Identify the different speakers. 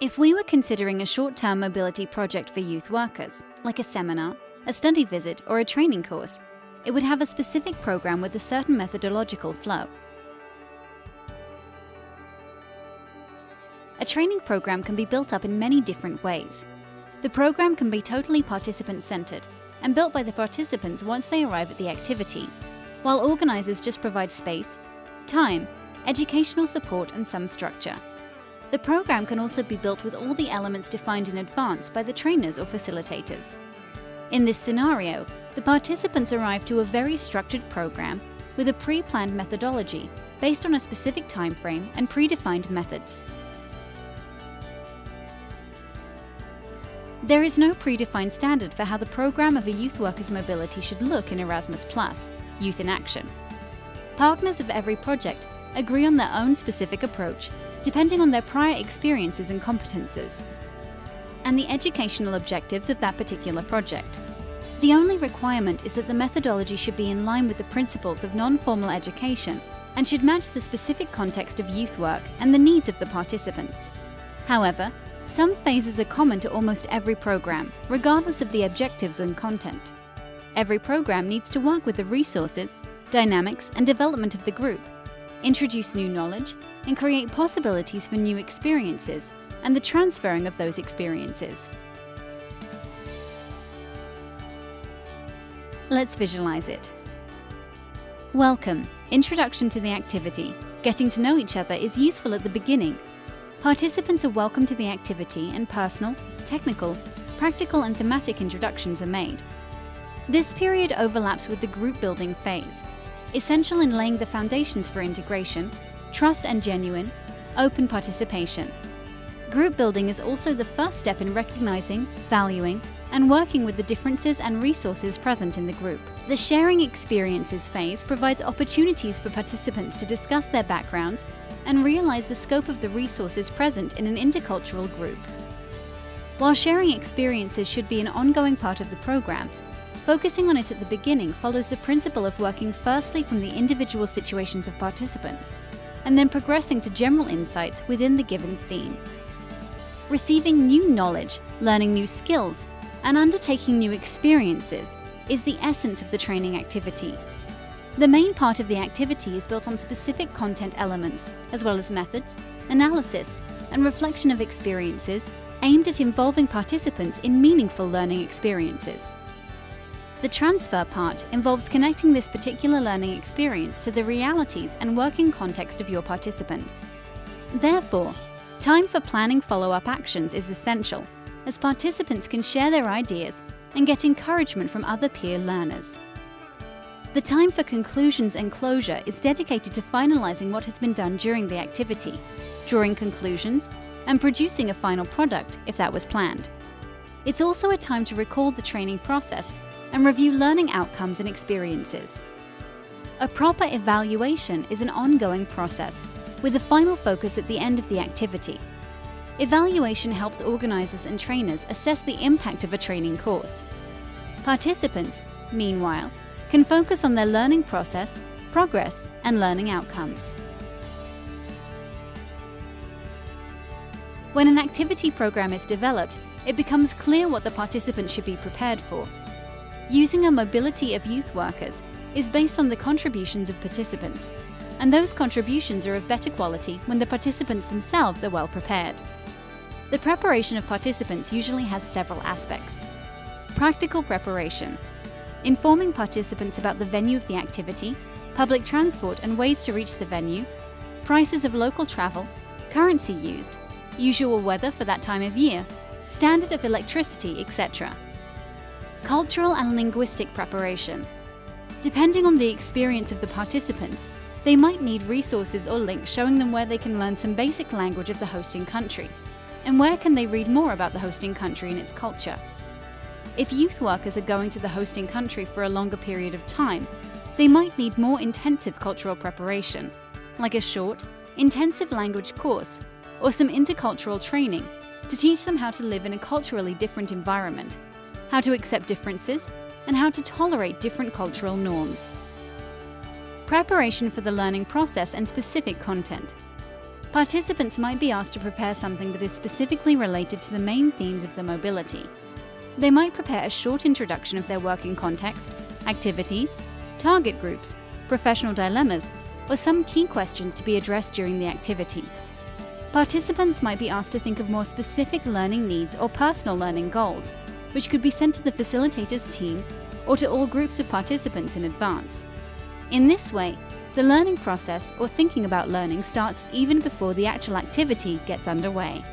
Speaker 1: If we were considering a short-term mobility project for youth workers, like a seminar, a study visit or a training course, it would have a specific program with a certain methodological flow. A training program can be built up in many different ways. The program can be totally participant-centered and built by the participants once they arrive at the activity, while organisers just provide space, time, educational support and some structure. The program can also be built with all the elements defined in advance by the trainers or facilitators. In this scenario, the participants arrive to a very structured program with a pre-planned methodology based on a specific time frame and predefined methods. There is no predefined standard for how the program of a youth worker's mobility should look in Erasmus+, Youth in Action. Partners of every project agree on their own specific approach, depending on their prior experiences and competences, and the educational objectives of that particular project. The only requirement is that the methodology should be in line with the principles of non-formal education and should match the specific context of youth work and the needs of the participants. However, some phases are common to almost every program, regardless of the objectives and content. Every program needs to work with the resources, dynamics and development of the group, introduce new knowledge, and create possibilities for new experiences and the transferring of those experiences. Let's visualize it. Welcome. Introduction to the activity. Getting to know each other is useful at the beginning Participants are welcome to the activity and personal, technical, practical and thematic introductions are made. This period overlaps with the group building phase, essential in laying the foundations for integration, trust and genuine, open participation. Group building is also the first step in recognizing, valuing, and working with the differences and resources present in the group. The sharing experiences phase provides opportunities for participants to discuss their backgrounds and realize the scope of the resources present in an intercultural group. While sharing experiences should be an ongoing part of the program, focusing on it at the beginning follows the principle of working firstly from the individual situations of participants, and then progressing to general insights within the given theme. Receiving new knowledge, learning new skills, and undertaking new experiences is the essence of the training activity. The main part of the activity is built on specific content elements, as well as methods, analysis, and reflection of experiences aimed at involving participants in meaningful learning experiences. The transfer part involves connecting this particular learning experience to the realities and working context of your participants. Therefore, time for planning follow-up actions is essential, as participants can share their ideas and get encouragement from other peer learners. The time for conclusions and closure is dedicated to finalising what has been done during the activity, drawing conclusions, and producing a final product if that was planned. It's also a time to recall the training process and review learning outcomes and experiences. A proper evaluation is an ongoing process, with a final focus at the end of the activity. Evaluation helps organisers and trainers assess the impact of a training course. Participants, meanwhile, can focus on their learning process, progress and learning outcomes. When an activity program is developed, it becomes clear what the participants should be prepared for. Using a mobility of youth workers is based on the contributions of participants, and those contributions are of better quality when the participants themselves are well prepared. The preparation of participants usually has several aspects. Practical preparation, informing participants about the venue of the activity, public transport and ways to reach the venue, prices of local travel, currency used, usual weather for that time of year, standard of electricity, etc. Cultural and linguistic preparation. Depending on the experience of the participants, they might need resources or links showing them where they can learn some basic language of the hosting country, and where can they read more about the hosting country and its culture. If youth workers are going to the hosting country for a longer period of time, they might need more intensive cultural preparation, like a short, intensive language course or some intercultural training to teach them how to live in a culturally different environment, how to accept differences, and how to tolerate different cultural norms. Preparation for the learning process and specific content. Participants might be asked to prepare something that is specifically related to the main themes of the mobility. They might prepare a short introduction of their working context, activities, target groups, professional dilemmas, or some key questions to be addressed during the activity. Participants might be asked to think of more specific learning needs or personal learning goals, which could be sent to the facilitator's team or to all groups of participants in advance. In this way, the learning process or thinking about learning starts even before the actual activity gets underway.